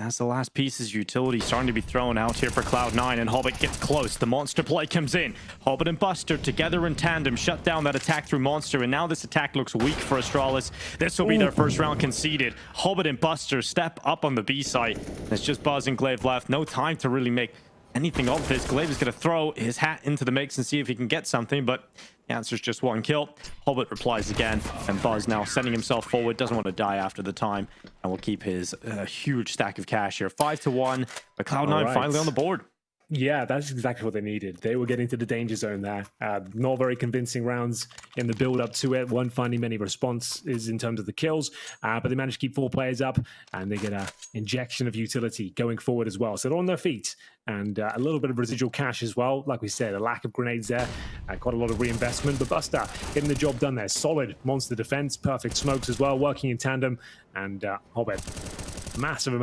As the last piece's utility starting to be thrown out here for Cloud9, and Hobbit gets close. The monster play comes in. Hobbit and Buster together in tandem shut down that attack through monster, and now this attack looks weak for Astralis. This will be their first round conceded. Hobbit and Buster step up on the B site. It's just Buzz and Glaive left. No time to really make anything of this. Glaive is going to throw his hat into the mix and see if he can get something, but the answer is just one kill. Hobbit replies again, and Buzz now sending himself forward. Doesn't want to die after the time, and will keep his uh, huge stack of cash here. Five to one, but Cloud9 right. finally on the board. Yeah, that's exactly what they needed. They were getting to the danger zone there. Uh, not very convincing rounds in the build up to it. One finding many responses in terms of the kills, uh, but they managed to keep four players up and they get a injection of utility going forward as well. So they're on their feet and uh, a little bit of residual cash as well. Like we said, a lack of grenades there, uh, quite a lot of reinvestment. But Buster getting the job done there. Solid monster defense, perfect smokes as well, working in tandem, and uh, Hobbit massive amount.